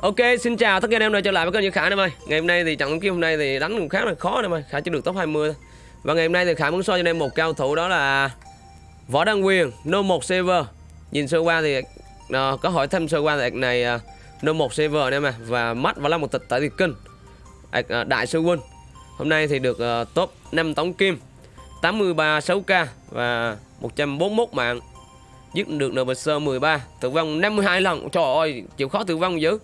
Ok, xin chào tất cả anh em đã trở lại với kênh Như Khải em ơi. Ngày hôm nay thì trận kiếm hôm nay thì đánh cũng khá là khó em ơi. Khải chỉ được top 20 thôi. Và ngày hôm nay thì Khải muốn soi cho anh em một cao thủ đó là Võ Đăng Quyền, No 1 server. Nhìn sơ qua thì à, có hỏi thăm sơ qua thì này à, No 1 server anh em à và mắt và là một tịch tại thì kinh. À, đại sư quân. Hôm nay thì được à, top 5 tổng kim, 83 6k và 141 mạng. Giết được NPC 13, tử vong 52 lần. Trời ơi, chịu khó tử vong dữ.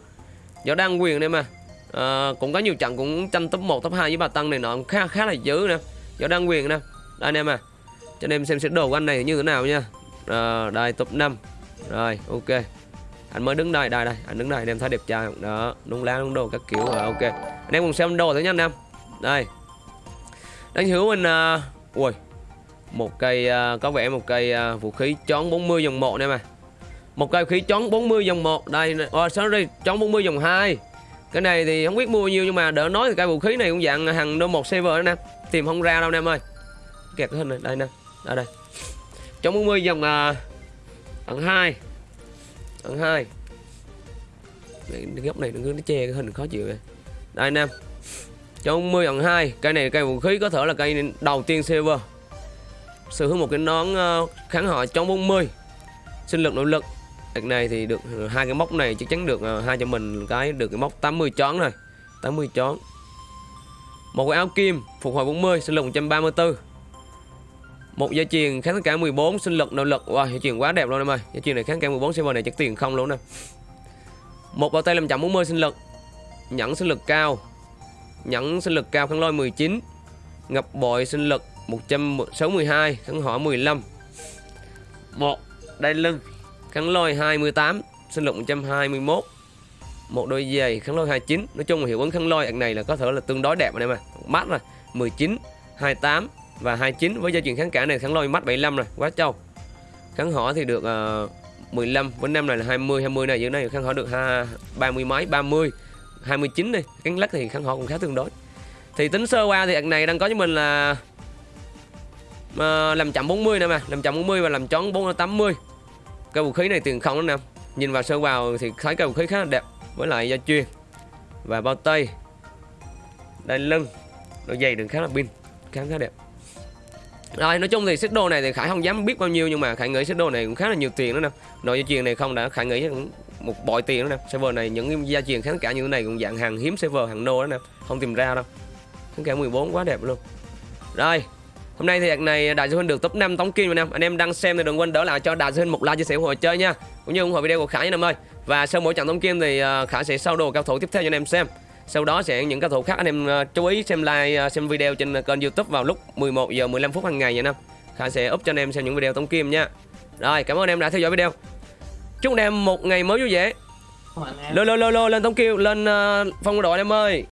Võ Đăng Quyền đây mà. À, Cũng có nhiều trận cũng tranh top 1, top 2 với bà Tăng này nọ cũng khá khá là dữ nè. Võ Đăng Quyền nè. Đây anh em à. Cho anh em xem sẽ đồ của anh này như thế nào nha. À, Đây top 5 Rồi ok. Anh mới đứng đây, đây đây. Anh đứng đây anh em thấy đẹp trai không? Đó, đúng lá đúng đồ các kiểu rồi ok. Anh em cùng xem đồ thử nha anh em Đây. Đánh hữu mình uh, Ui. Một cây uh, có vẻ một cây uh, vũ khí chón 40 dòng một nè mà một cây khí chón 40 dòng 1 đây oh, sorry chón 40 dòng 2 cái này thì không biết mua nhiêu nhưng mà đỡ nói thì cây vũ khí này cũng dạng hàng đô một server đó nè. Tìm không ra đâu nè em ơi. Kẹt cái hình này. Đây nè. Ở đây. Chón 40 dòng uh, ẩn 2 ẩn 2 cái góc này nó che cái hình khó chịu vậy. Đây nè. Chón 40 ẩn 2 cây này cây vũ khí có thể là cây đầu tiên server sở hữu một cái nón uh, kháng họ chón 40 sinh lực nội lực. Đợt này thì được, hai cái móc này chắc chắn được à, hai cho mình cái, được cái móc 80 chón rồi. 80 chón một cái áo kim phục hồi 40 sinh lực 134 một dây chuyền kháng cả 14 sinh lực, nội lực. Wow, dây chuyền quá đẹp luôn em ơi. Dây chuyền này kháng cả 14 server này chắc tiền không luôn nè một bao tay 540 sinh lực. Nhẫn sinh lực cao. Nhẫn sinh lực cao kháng lôi 19 ngập bội sinh lực 162 kháng hỏa 15 một đai lưng kháng lôi 28 sinh lực 121 một đôi giày kháng lôi 29 nói chung là hiệu ứng kháng lôi này là có thể là tương đối đẹp anh em ạ. Mắt rồi 19 28 và 29 với gia truyền kháng cả này kháng lôi mắt 75 rồi quá trâu. Kháng hỏa thì được ờ, uh, 15 với năm này là 20 20 này dưới này kháng hỏa được ha 30 mấy 30 29 đi cánh lắc thì kháng hỏa cũng khá tương đối. Thì tính sơ qua thì ạc này đang có cho mình là uh, làm chậm 40 nè mà làm chậm 40 và làm chón 480 cái vũ khí này tiền không đó nè nhìn vào sơ vào thì thấy cái vũ khí khá là đẹp, với lại da chuyên và bao tay, Đai lưng, đôi giày đừng khá là pin, khá khá đẹp. Rồi, nói chung thì xích đồ này thì khải không dám biết bao nhiêu, nhưng mà khải nghĩ xích đồ này cũng khá là nhiều tiền đó nè. Nội gia truyền này không đã, khải nghĩ cũng một bội tiền đó nè. Server này, những gia truyền kháng cả như thế này cũng dạng hàng hiếm server, hàng nô đó nè. Không tìm ra đâu. Kháng cả 14 quá đẹp luôn. Rồi Hôm nay thì đợt này Đại Dương Huynh được top 5 tống kim anh em. Anh em đang xem thì đừng quên đỡ lại cho Đại Dương Huynh một like chia sẻ ủng hộ chơi nha. Cũng như ủng hộ video của Khải nha anh em ơi. Và sau mỗi trận tống kim thì ờ, Khải sẽ sau đồ cao thủ tiếp theo cho anh em xem. Sau đó sẽ những cao thủ khác anh em ờ, chú ý xem like ờ, xem video trên kênh YouTube vào lúc 11 giờ 15 phút hàng ngày nha anh em. Khải sẽ up cho anh em xem những video tống kim nha. Rồi, cảm ơn anh em đã theo dõi video. Chúc anh em một ngày mới vui vẻ. Lên lên lên lên tống kim lên phong đội anh em ơi.